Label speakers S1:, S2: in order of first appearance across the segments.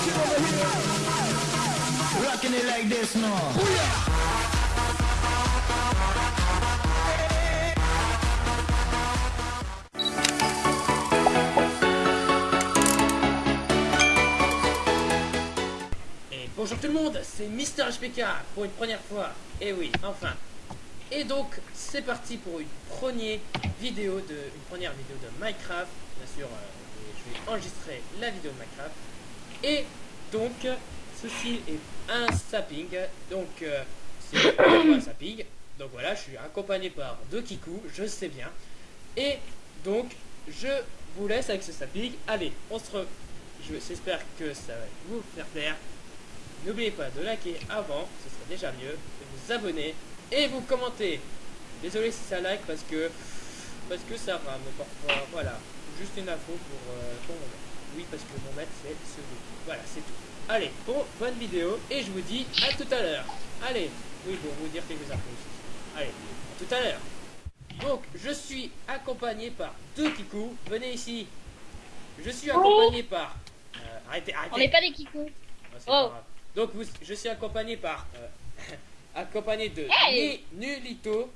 S1: here. Rocking it like this
S2: bonjour tout le monde, c'est Mister HPK pour une première fois. Et oui, enfin. Et donc, c'est parti pour une première vidéo de, une première vidéo de Minecraft. Bien sûr, euh, je vais enregistrer la vidéo de Minecraft. Et donc, ceci est un sapping. Donc, euh, c'est un sapping. Donc voilà, je suis accompagné par deux Kikou, je sais bien. Et donc, je vous laisse avec ce sapping. Allez, on se re... J'espère que ça va vous faire plaire. N'oubliez pas de liker avant, ce serait déjà mieux, de vous abonner et vous commenter. Désolé si ça like parce que parce que ça rame parfois. Voilà, juste une info pour, euh, pour. Oui, parce que mon maître c'est celui. Voilà, c'est tout. Allez, bon, bonne vidéo et je vous dis à tout à l'heure. Allez, oui, pour vous dire quelques infos aussi. Allez, à tout à l'heure. Donc, je suis accompagné par deux Kikou. Venez ici. Je suis accompagné par. euh, arrêtez, arrêtez.
S3: On n'est pas des kikou.
S2: Ah,
S3: Oh.
S2: Donc vous- je suis accompagné par euh, accompagné de
S3: Hey
S2: Nulito.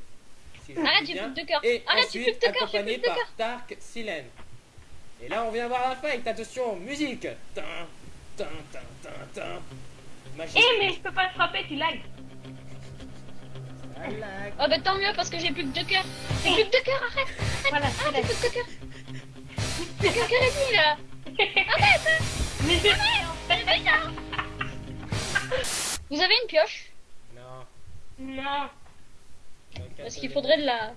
S2: si je
S3: Arrête, fous de cœur.
S2: Et
S3: Arrête, tu
S2: ensuite
S3: fous de cœur,
S2: accompagné
S3: fous de
S2: par. Dark Silen. Et là on vient voir la fight. Attention, musique. Tin, tin, tin, tin, tin.
S4: Eh mais je peux pas te frapper, tu lag.
S3: Oh bah tant mieux parce que j'ai plus que deux cœurs. J'ai plus que deux cœurs, arrête.
S4: Voilà,
S3: Ah,
S4: c'est
S3: j'ai plus que deux cœurs. J'ai qu'un cœur et demi là. Arrête.
S4: Mais je...
S3: Arrête, ça. Vous avez une pioche?
S2: Non.
S4: Non.
S3: Parce qu'il
S2: le-
S3: faudrait de la...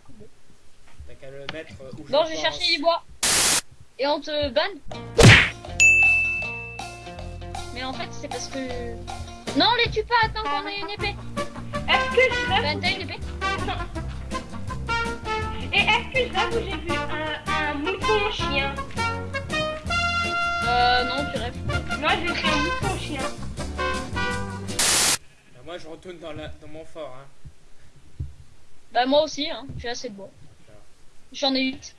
S2: T'as qu'à le mettre où
S3: Bon,
S2: je
S3: vais chercher du bois. Et on te banne Mais en fait, c'est parce que... Non, les tue pas, attends qu'on ait une épée.
S4: Est-ce que je rêve
S3: Ben, t'as une épée
S4: Et est-ce que je rêve où j'ai vu un, un mouton chien
S3: Euh, non, tu rêves.
S4: Moi j'ai fait un mouton chien.
S2: Ah, Moi je retourne dans, la, dans mon fort. Hein.
S3: Bah, moi aussi, hein. J'ai assez de bois. J'en ai 8.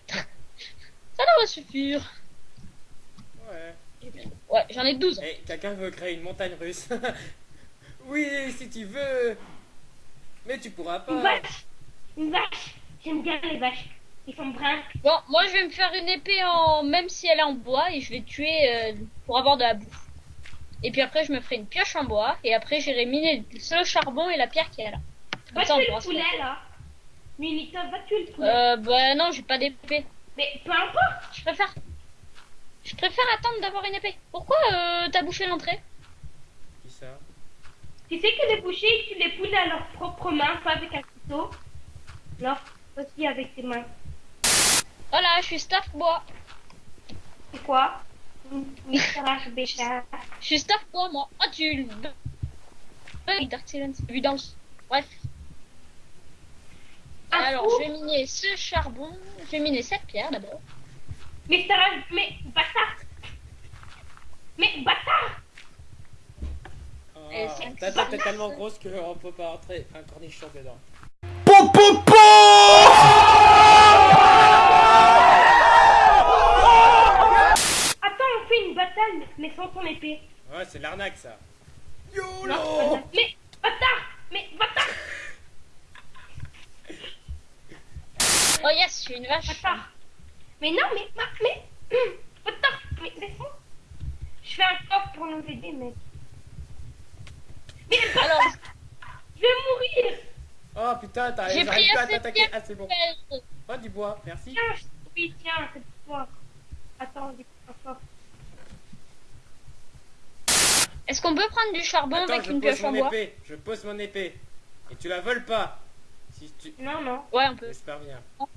S3: Ça devrait suffire.
S2: Ouais.
S3: Ouais, j'en ai 12.
S2: Eh, quelqu'un veut créer une montagne russe Oui, si tu veux. Mais tu pourras
S4: Une
S2: pas.
S4: vache. Une vache. J'aime bien les vaches. Ils sont bruns.
S3: Bon, moi je vais me faire une épée en même si elle est en bois et je vais tuer euh, pour avoir de la bouffe. Et puis après je me ferai une pioche en bois et après j'irai miner le charbon et la pierre qui est là.
S4: Va tuer le poulet là. Minito, va tuer le poulet.
S3: Euh bah non, j'ai pas d'épée.
S4: Mais peu importe.
S3: Je préfère Je préfère attendre d'avoir une épée. Pourquoi euh, t'as bouché l'entrée?
S2: Qui ça?
S4: Tu sais que les bouchers ils tuent les poulets à leurs propres mains, pas avec un couteau. Non, aussi avec tes mains.
S3: Voilà, je suis staff bois.
S4: C'est quoi?
S3: Je suis staff bois moi. Ah tu le Euh, Dark Silence, vu dans le... Bref.
S4: Un
S3: Alors je vais miner ce charbon. Je vais miner cette pierre d'abord.
S4: Mister H... Mais bâtard Mais bâtard
S2: oh,
S3: Et c'est-
S2: Ta tête est tellement grosse qu'on peut pas rentrer un cornichon dedans.
S4: Attends, on fait une bataille, mais sans ton épée.
S2: Ouais, c'est l'arnaque ça.
S4: Non,
S2: YOLO
S4: Mais bâtard Mais bâtard
S3: Oh yes, je suis une vache.
S4: Bâtard Mais non, mais... ma- Mais... hum, Bâtard Mais laisse-moi Je fais un coffre pour nous aider, mec. Mais
S3: Alors,
S4: Je vais mourir
S2: Oh putain, t'as-
S3: j'ai pris
S2: pas à
S3: assez de
S2: t'attaquer.
S3: pierre
S2: Ah, c'est bon. Oh, du bois, merci.
S4: Tiens, je- oui, tiens, c'est pour toi. Attends, un coffre.
S3: Est-ce qu'on peut prendre du charbon
S2: Attends,
S3: avec une pioche en
S2: mon
S3: bois
S2: épée. Je pose mon épée. Et tu la voles pas. Si tu.
S4: Non, non.
S3: Ouais, on peut.
S2: J'espère bien. Attends,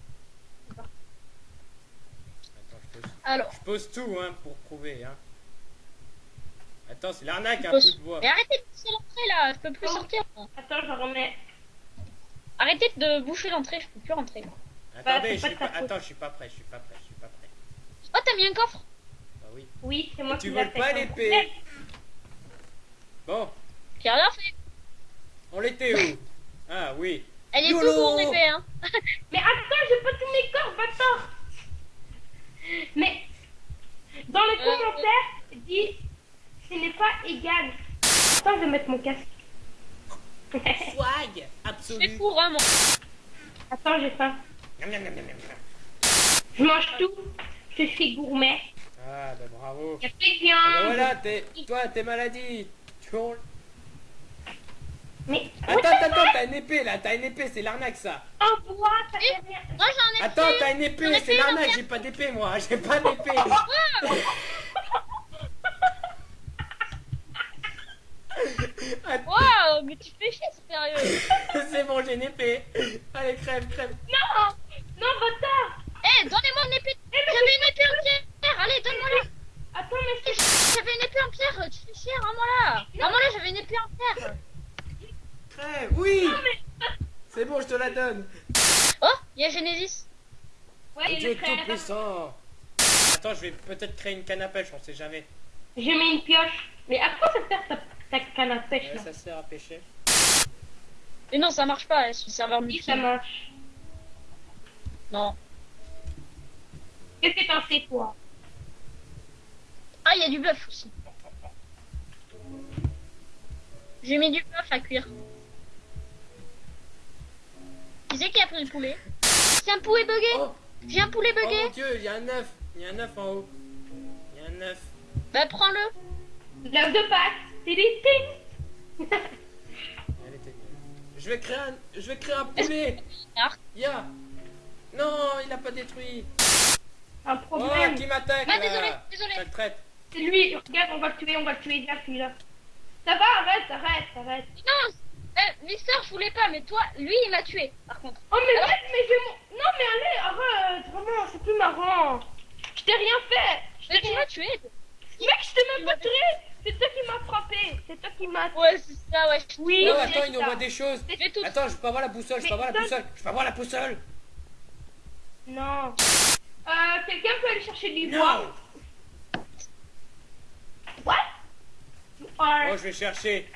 S2: pose.
S3: Alors,
S2: Je pose tout, hein, pour prouver, hein. Attends, c'est l'arnaque, un
S3: pose-
S2: coup de bois.
S3: mais arrêtez de boucher l'entrée là, je peux plus
S4: Oh.
S3: sortir.
S4: Attends, je remets.
S3: Arrêtez de boucher l'entrée, je peux plus rentrer. moi.
S2: Attendez,
S4: c'est
S2: je
S4: pas
S2: pas. Attends, je suis pas prêt, je suis pas prêt, je suis pas prêt.
S3: Oh, t'as mis un coffre
S2: Bah oui.
S4: Oui, c'est moi
S2: tu
S4: qui l'ai fait.
S2: pas
S4: comme
S2: l'épée. Bon,
S3: J'ai rien fait.
S2: on l'était où? Ah oui.
S3: Elle est
S2: YOLO
S3: toute mon épée, hein.
S4: Mais attends, j'ai pas tous mes corps, bâtard Mais dans les
S3: Euh,
S4: commentaires, dis pas égal. Attends, je vais mettre mon casque.
S2: Swag
S3: C'est
S2: absolu.
S3: pour hein, moi.
S4: Attends, j'ai faim. Je mange tout. Je suis gourmet.
S2: Ah bah bravo. Bah
S4: viande.
S2: voilà, t'es, toi, t'es maladie. Tu hurles.
S4: Mais
S2: Attends, attends, attends, t'as une épée là, t'as une épée, c'est l'arnaque ça.
S4: en bois, ça fait rien.
S3: Moi j'en ai
S2: Attends,
S3: plus.
S2: t'as une épée, c'est
S3: plus,
S2: l'arnaque, j'ai pas d'épée moi, j'ai pas d'épée. Attends,
S3: Waouh, mais tu fais chier, sérieux.
S2: c'est bon, j'ai une épée. Allez, crève, crève.
S4: Non Non, bâtard
S3: Eh, donnez-moi une épée. J'avais une épée en pierre. Allez, donne-moi-la.
S4: Attends, mais c'est...
S3: J'avais une épée en pierre. Tu fais chier, rends-moi-la. Rends-moi-la, j'avais une épée en pierre.
S2: Crève, oui
S4: Non, mais...
S2: C'est bon, je te la donne.
S3: Oh, il y a Genesis.
S4: Ouais, il
S2: Dieu
S4: est
S2: tout puissant. Attends, je vais peut-être créer une canne à pêche, on sait jamais.
S4: J'ai mis une pioche. Mais à quoi ça sert ta, ta canne à pêche
S2: Ouais,
S4: là?
S2: ça sert à pêcher.
S3: Mais non, ça marche pas, c'est le serveur
S4: Oui,
S3: multi.
S4: ça marche.
S3: Non.
S4: Qu'est-ce que t'en sais, toi
S3: Ah, il y a du bœuf aussi. J'ai mis du bœuf à cuire. Qui c'est qui a pris le poulet? C'est un poulet bugué
S2: Oh,
S3: J'ai un poulet
S2: oh
S3: bugué
S2: mon dieu, il y a un œuf. Il y a un œuf en haut. Il y a un œuf.
S3: Bah prends-le
S4: L'œuf de Pâques. C'est des ting.
S2: Je vais créer un, je vais créer un poulet. Ya. Non, il a pas détruit.
S4: Un
S2: Oh,
S4: problème.
S2: qui m'attaque
S3: Ah, désolé, désolé.
S2: Traite.
S4: C'est lui. Regarde, on va le tuer, on va le tuer. Là, celui-là. Ça va, arrête, arrête, arrête.
S3: Non euh, Mister, je voulais pas, mais toi, lui, il m'a tué, par contre.
S4: Oh, mais arrête, mais j'ai mon... Non, mais allez, arrête. Vraiment, c'est plus marrant. Je t'ai rien fait. Je
S3: Mais
S4: t'ai
S3: tu
S4: rien
S3: m'as tué
S4: Mec, je t'ai même pas tué C'est toi qui m'as...
S3: Ouais, c'est ça, ouais.
S4: Oui,
S2: Non, attends, il nous voit des choses.
S3: Tout.
S2: Attends, je peux avoir la boussole, je peux avoir la boussole, je peux avoir la boussole.
S4: Non. Euh, quelqu'un peut aller chercher du bois? What?
S2: Oh,
S4: Ouais.
S2: je vais chercher.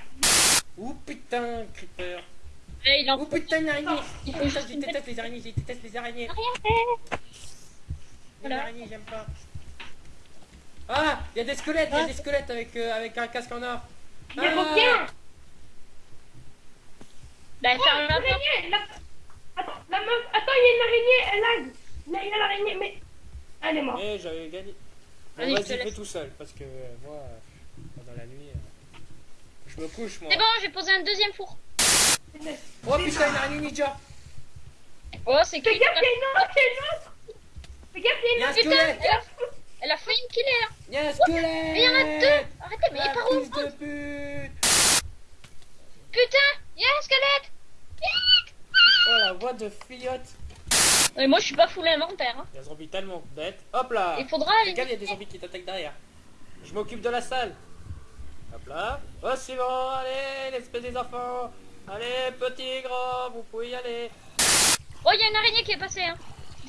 S2: Ouh putain, creeper.
S3: Il en
S2: Ouh putain, une araignée.
S3: Il faut
S2: Oh,
S3: juste
S2: je déteste les araignées, je déteste les araignées. Les
S3: Voilà.
S2: araignées, j'aime pas. Ah, il y a des squelettes, il y a des squelettes avec, euh, avec un casque en or. Ah.
S4: requins
S3: Bah,
S4: Oh,
S3: ferme la porte.
S4: l'araignée la... Attends, la meuf... Attends, il y a une araignée, elle lag il y a l'araignée, mais... Elle est morte.
S2: Eh, j'avais gagné. Bon,
S3: Allez,
S2: vas-y, fais tout seul, parce que euh, moi, euh, pendant la nuit, euh, je me couche, moi.
S3: C'est bon, j'ai posé un deuxième four.
S2: Oh putain, une araignée ninja.
S3: Oh, c'est
S4: Fais
S3: qui
S4: gaffe, il y a une autre, il y a une autre Fais gaffe, il y
S2: Il y
S4: a
S2: a un
S4: une autre
S2: squelette.
S3: Elle a, elle a failli me killer. hein.
S2: Il y a un squelette.
S3: Mais il y en a deux. Arrêtez, mais il
S2: La
S3: est par où
S2: de pute.
S3: Putain, il y a un squelette. Vite.
S2: Oh la voix de fillotte.
S3: Et moi, je suis pas full inventaire. Hein.
S2: Il y a un zombie tellement bête. Hop là.
S3: Il faudra aller.
S2: Regarde, il y a des zombies qui t'attaquent derrière. Je m'occupe de la salle. Hop là. Oh, c'est bon, allez, l'espèce des enfants. Allez, petit, grand, vous pouvez y aller.
S3: Oh, il y a une araignée qui est passée. Hein.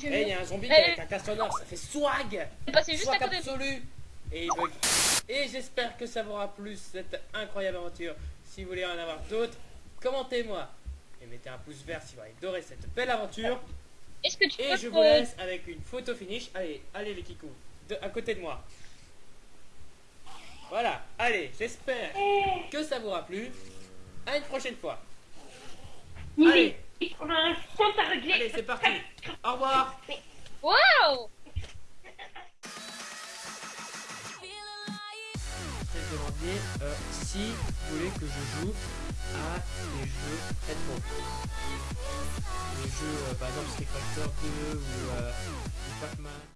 S2: Eh,
S3: vu.
S2: il y a un zombie
S3: Eh.
S2: avec un or, ça fait swag.
S3: Elle est passée juste à
S2: Swag
S3: côté.
S2: absolu. Et il bug. Et j'espère que ça vous aura plu cette incroyable aventure. Si vous voulez en avoir d'autres, commentez-moi. Et mettez un pouce vert si vous avez adoré cette belle aventure.
S3: Est-ce que tu
S2: Et
S3: peux
S2: je vous laisse avec une photo finish. Allez, allez les kikous, de, à côté de moi. Voilà, allez, j'espère que ça vous aura plu. À une prochaine fois. Allez. Allez, c'est parti. Au revoir.
S3: Waouh
S2: Demander euh, si vous voulez que je joue à des jeux rétro. Des jeux, euh, par exemple Street Fighter 2 ou, euh, ou Pac-Man.